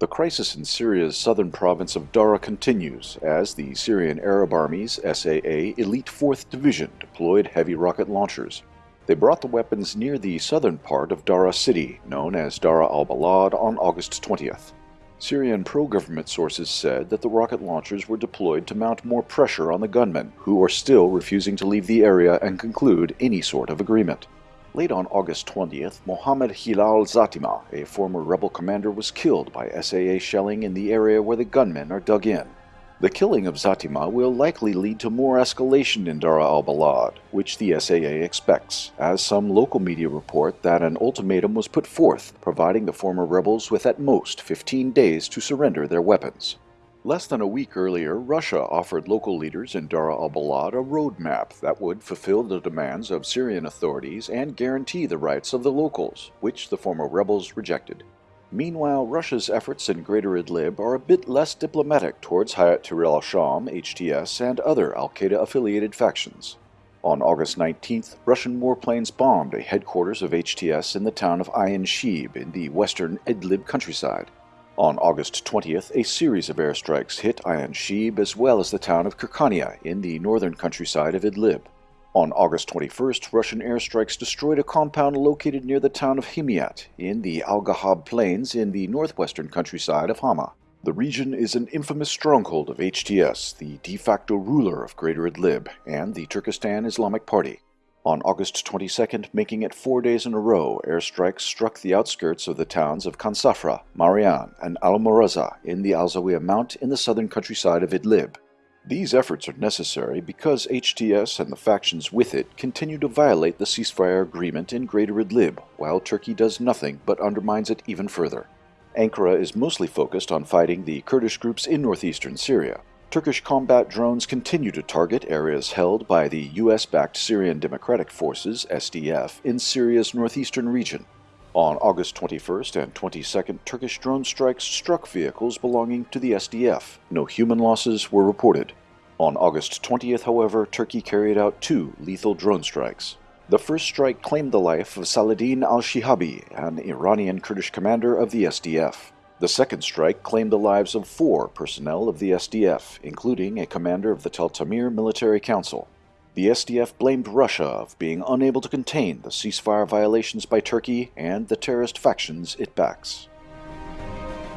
The crisis in Syria's southern province of Dara continues as the Syrian Arab Army's SAA Elite 4th Division deployed heavy rocket launchers. They brought the weapons near the southern part of Dara city, known as Dara al-Balad, on August 20th. Syrian pro-government sources said that the rocket launchers were deployed to mount more pressure on the gunmen, who are still refusing to leave the area and conclude any sort of agreement. Late on August 20th, Mohammed Hilal Zatima, a former rebel commander, was killed by SAA shelling in the area where the gunmen are dug in. The killing of Zatima will likely lead to more escalation in Dara al-Balad, which the SAA expects, as some local media report that an ultimatum was put forth, providing the former rebels with at most 15 days to surrender their weapons. Less than a week earlier, Russia offered local leaders in Dara al-Balad a roadmap that would fulfill the demands of Syrian authorities and guarantee the rights of the locals, which the former rebels rejected. Meanwhile, Russia's efforts in Greater Idlib are a bit less diplomatic towards Hayat Tahrir al-Sham, HTS, and other al-Qaeda-affiliated factions. On August 19th, Russian warplanes bombed a headquarters of HTS in the town of Ayin Shib in the western Idlib countryside. On August 20th, a series of airstrikes hit Ayan Shib as well as the town of Kirkania in the northern countryside of Idlib. On August 21st, Russian airstrikes destroyed a compound located near the town of Himyat in the Al-Ghab Plains in the northwestern countryside of Hama. The region is an infamous stronghold of HTS, the de facto ruler of Greater Idlib, and the Turkestan Islamic Party. On August 22nd, making it four days in a row, airstrikes struck the outskirts of the towns of Kansafra, Marian, and Al-Muraza in the Al-Zawiya Mount in the southern countryside of Idlib. These efforts are necessary because HTS and the factions with it continue to violate the ceasefire agreement in Greater Idlib, while Turkey does nothing but undermines it even further. Ankara is mostly focused on fighting the Kurdish groups in northeastern Syria. Turkish combat drones continue to target areas held by the US-backed Syrian Democratic Forces, SDF, in Syria's northeastern region. On August 21st and 22nd, Turkish drone strikes struck vehicles belonging to the SDF. No human losses were reported. On August 20th, however, Turkey carried out two lethal drone strikes. The first strike claimed the life of Saladin al-Shihabi, an Iranian Kurdish commander of the SDF. The second strike claimed the lives of four personnel of the SDF, including a commander of the Tel Tamir Military Council. The SDF blamed Russia of being unable to contain the ceasefire violations by Turkey and the terrorist factions it backs.